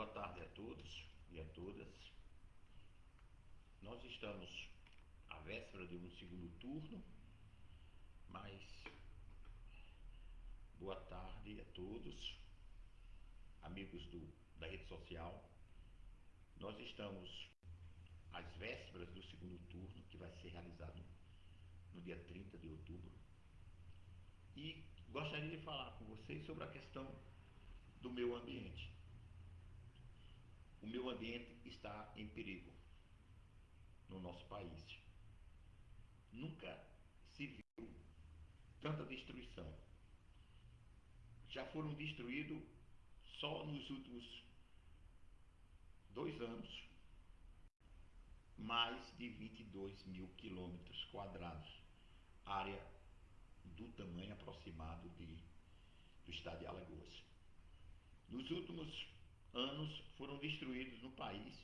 Boa tarde a todos e a todas. Nós estamos à véspera de um segundo turno, mas boa tarde a todos, amigos do, da rede social. Nós estamos às vésperas do segundo turno, que vai ser realizado no dia 30 de outubro. E gostaria de falar com vocês sobre a questão do meio ambiente. O meio ambiente está em perigo no nosso país. Nunca se viu tanta destruição. Já foram destruídos só nos últimos dois anos mais de 22 mil quilômetros quadrados, área do tamanho aproximado de, do estado de Alagoas. Nos últimos anos foram destruídos no país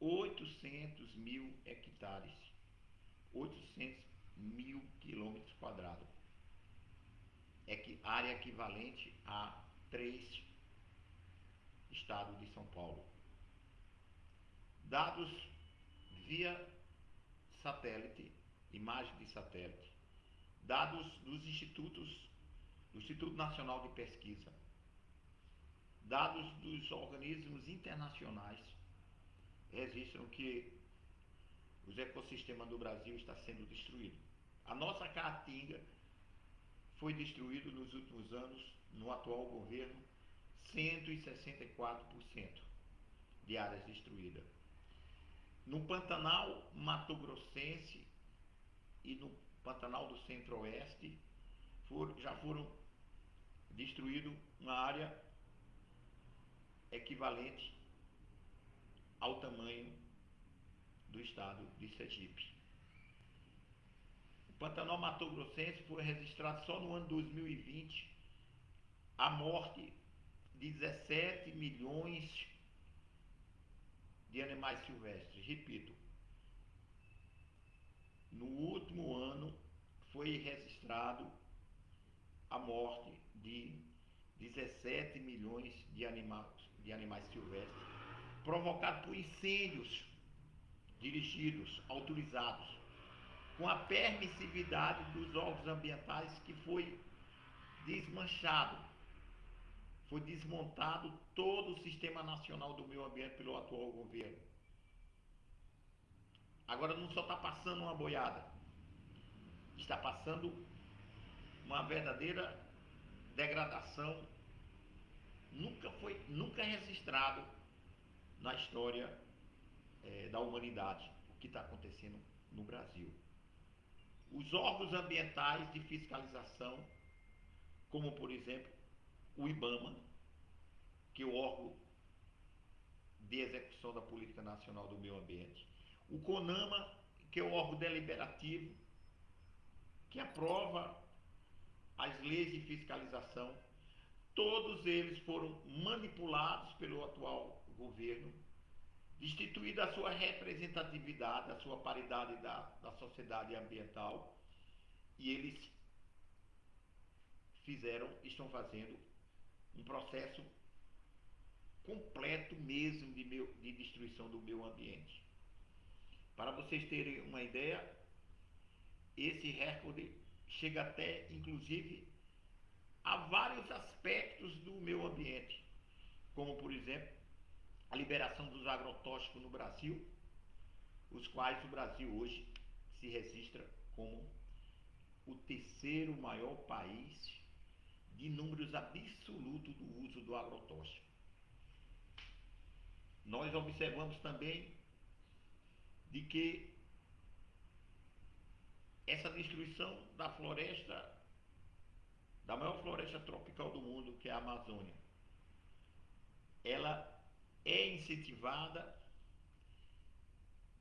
800 mil hectares, 800 mil quilômetros quadrados, área equivalente a três estados de São Paulo. Dados via satélite, imagem de satélite, dados dos institutos, do Instituto Nacional de Pesquisa, dados dos organismos internacionais registram que os ecossistemas do Brasil está sendo destruído. A nossa caatinga foi destruído nos últimos anos, no atual governo, 164% de áreas destruídas. No Pantanal Mato Grossense e no Pantanal do Centro-Oeste já foram destruídos uma área equivalente ao tamanho do estado de Sergipe. O Pantanal Mato Grossense foi registrado só no ano 2020 a morte de 17 milhões de animais silvestres. Repito, no último ano foi registrado a morte de 17 milhões de animais, de animais silvestres, provocado por incêndios dirigidos, autorizados, com a permissividade dos órgãos ambientais que foi desmanchado, foi desmontado todo o sistema nacional do meio ambiente pelo atual governo. Agora não só está passando uma boiada, está passando uma verdadeira degradação nunca foi nunca registrado na história é, da humanidade o que está acontecendo no Brasil. Os órgãos ambientais de fiscalização, como por exemplo o IBAMA, que é o órgão de execução da Política Nacional do Meio Ambiente, o CONAMA, que é o órgão deliberativo, que aprova as leis de fiscalização, todos eles foram manipulados pelo atual governo, destituída a sua representatividade, a sua paridade da, da sociedade ambiental, e eles fizeram, estão fazendo um processo completo mesmo de, meu, de destruição do meio ambiente. Para vocês terem uma ideia, esse recorde chega até, inclusive, a vários aspectos do meio ambiente, como, por exemplo, a liberação dos agrotóxicos no Brasil, os quais o Brasil hoje se registra como o terceiro maior país de números absolutos do uso do agrotóxico. Nós observamos também de que essa destruição da floresta, da maior floresta tropical do mundo, que é a Amazônia, ela é incentivada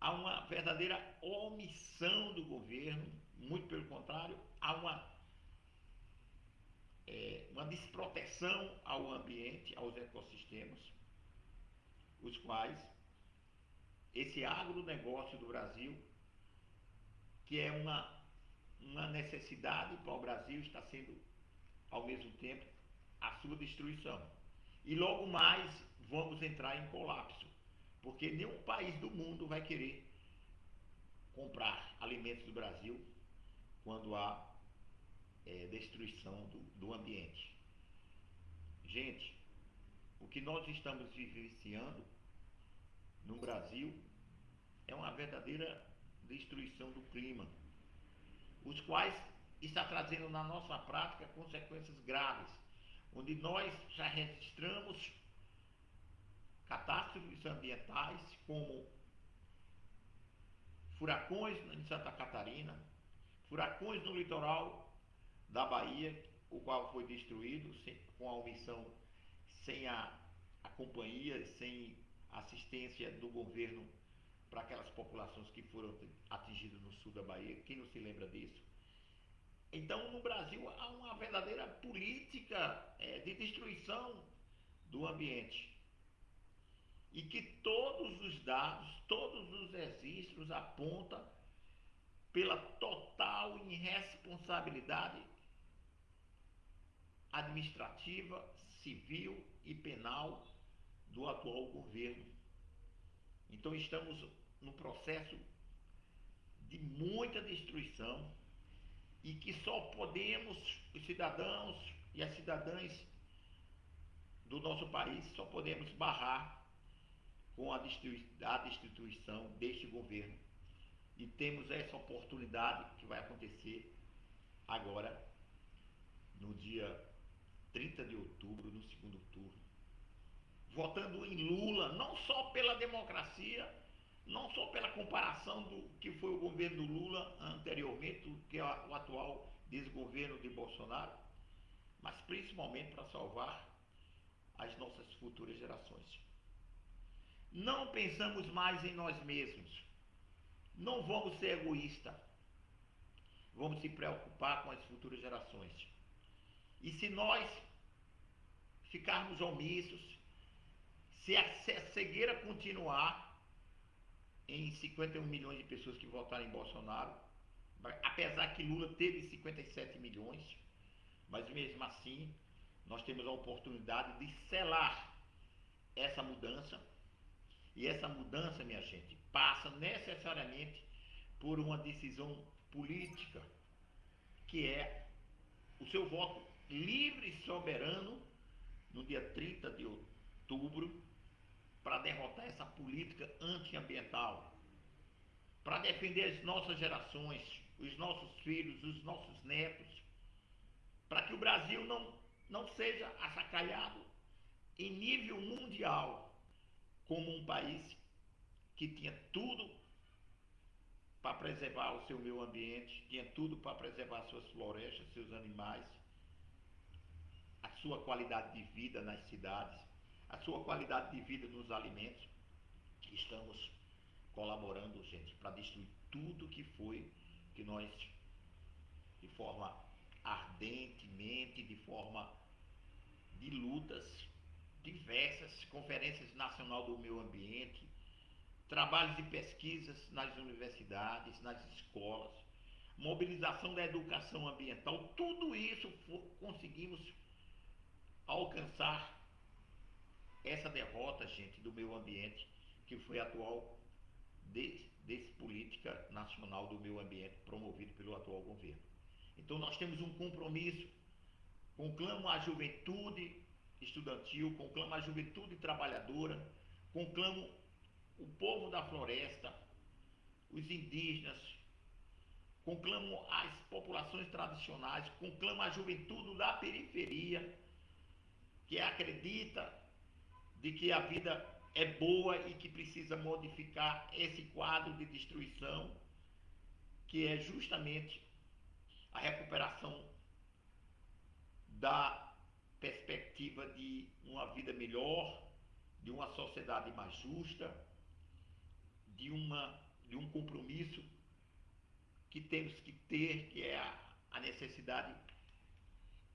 a uma verdadeira omissão do governo, muito pelo contrário, a uma é, uma desproteção ao ambiente, aos ecossistemas, os quais esse agronegócio do Brasil, que é uma, uma necessidade para o Brasil, está sendo, ao mesmo tempo, a sua destruição. E logo mais vamos entrar em colapso, porque nenhum país do mundo vai querer comprar alimentos do Brasil quando há é, destruição do, do ambiente. Gente, o que nós estamos vivenciando no Brasil é uma verdadeira destruição do clima, os quais está trazendo na nossa prática consequências graves, onde nós já registramos catástrofes ambientais como furacões em Santa Catarina, furacões no litoral da Bahia, o qual foi destruído sem, com a omissão, sem a, a companhia, sem assistência do governo para aquelas populações que foram atingidas no sul da Bahia. Quem não se lembra disso? Então, no Brasil, há uma verdadeira política é, de destruição do ambiente. E que todos os dados, todos os registros apontam pela total irresponsabilidade administrativa, civil e penal do atual governo. Então estamos no processo de muita destruição e que só podemos, os cidadãos e as cidadãs do nosso país, só podemos barrar com a destituição deste governo. E temos essa oportunidade que vai acontecer agora, no dia 30 de outubro, no segundo turno. Votando em Lula, não só pela democracia, não só pela comparação do que foi o governo Lula anteriormente, que é o atual desgoverno de Bolsonaro, mas principalmente para salvar as nossas futuras gerações. Não pensamos mais em nós mesmos. Não vamos ser egoístas. Vamos se preocupar com as futuras gerações. E se nós ficarmos omissos, se a cegueira continuar, em 51 milhões de pessoas que votaram em Bolsonaro, apesar que Lula teve 57 milhões, mas mesmo assim nós temos a oportunidade de selar essa mudança. E essa mudança, minha gente, passa necessariamente por uma decisão política, que é o seu voto livre e soberano no dia 30 de outubro para derrotar essa política antiambiental, para defender as nossas gerações, os nossos filhos, os nossos netos, para que o Brasil não, não seja assacalhado em nível mundial como um país que tinha tudo para preservar o seu meio ambiente, tinha tudo para preservar suas florestas, seus animais, a sua qualidade de vida nas cidades a sua qualidade de vida nos alimentos. Estamos colaborando, gente, para destruir tudo que foi que nós, de forma ardentemente, de forma de lutas diversas, conferências nacional do meio ambiente, trabalhos de pesquisas nas universidades, nas escolas, mobilização da educação ambiental, tudo isso conseguimos alcançar essa derrota, gente, do meio ambiente, que foi atual desse, política nacional do meio ambiente promovido pelo atual governo. Então nós temos um compromisso, conclamo a juventude estudantil, conclamo a juventude trabalhadora, conclamo o povo da floresta, os indígenas, conclamo as populações tradicionais, conclamo a juventude da periferia, que acredita de que a vida é boa e que precisa modificar esse quadro de destruição, que é justamente a recuperação da perspectiva de uma vida melhor, de uma sociedade mais justa, de, uma, de um compromisso que temos que ter, que é a, a necessidade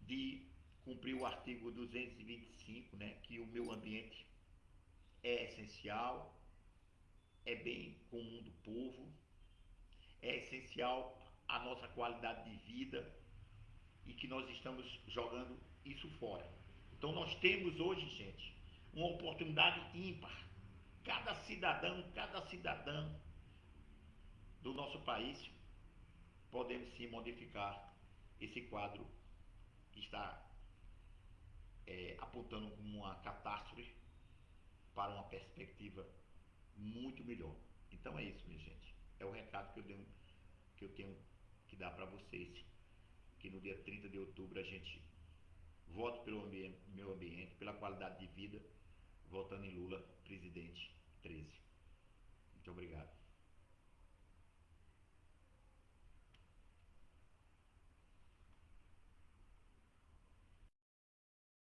de cumprir o artigo 225, né, que o meio ambiente é essencial, é bem comum do povo, é essencial a nossa qualidade de vida e que nós estamos jogando isso fora. Então nós temos hoje, gente, uma oportunidade ímpar. Cada cidadão, cada cidadã do nosso país podemos sim modificar esse quadro que está é, apontando como uma catástrofe para uma perspectiva muito melhor. Então é isso, minha gente. É o recado que eu, dei, que eu tenho que dar para vocês. Que no dia 30 de outubro a gente vote pelo ambiente, meu ambiente, pela qualidade de vida, votando em Lula, presidente 13. Muito obrigado.